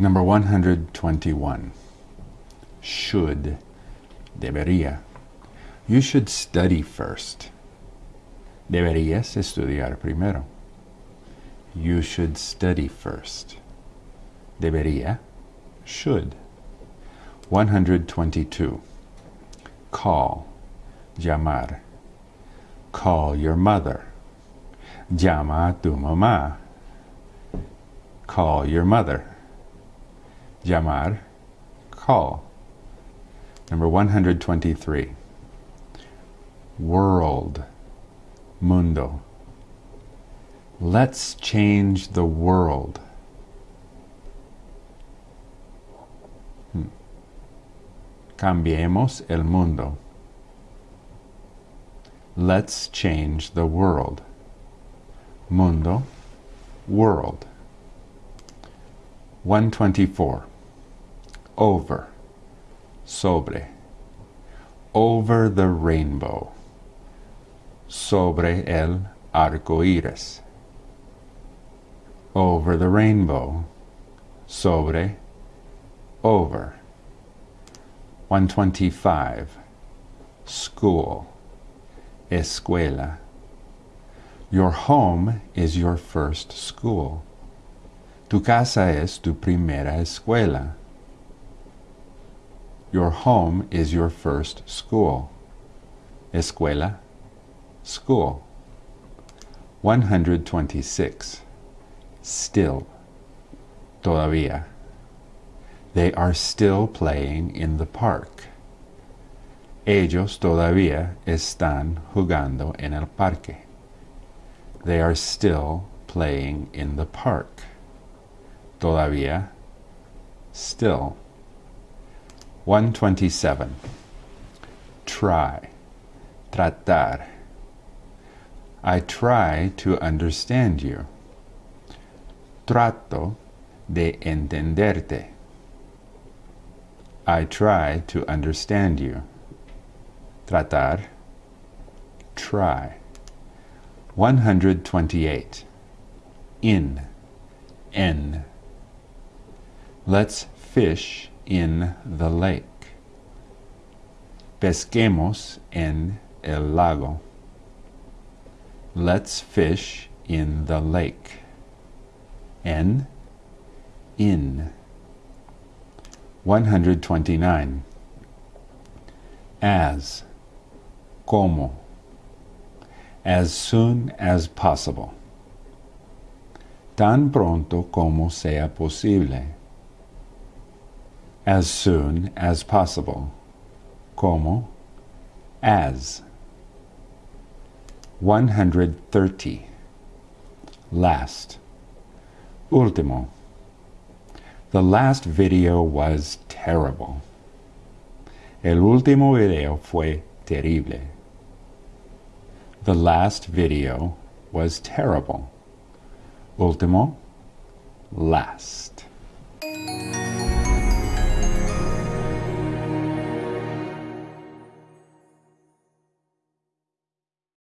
Number 121. Should. Debería. You should study first. Deberías estudiar primero. You should study first. Debería. Should. 122. Call. Llamar. Call your mother. Llama a tu mamá. Call your mother. Llamar. Call. Number 123. World. Mundo. Let's change the world. Hmm. Cambiemos el mundo. Let's change the world. Mundo, world. 124. Over, sobre. Over the rainbow. Sobre el arco iris. Over the rainbow. Sobre, over. 125. School, escuela. Your home is your first school. Tu casa es tu primera escuela. Your home is your first school. Escuela, school. 126. Still. Todavía. They are still playing in the park. Ellos todavía están jugando en el parque. They are still playing in the park. Todavía, still. 127. Try, tratar. I try to understand you. Trato de entenderte. I try to understand you. Tratar, try. 128. In, en. Let's fish in the lake. Pesquemos en el lago. Let's fish in the lake. En, in. 129. As, como as soon as possible. Tan pronto como sea posible. As soon as possible. Como, as. 130. Last. Último. The last video was terrible. El último video fue terrible. The last video was terrible. Ultimo, last.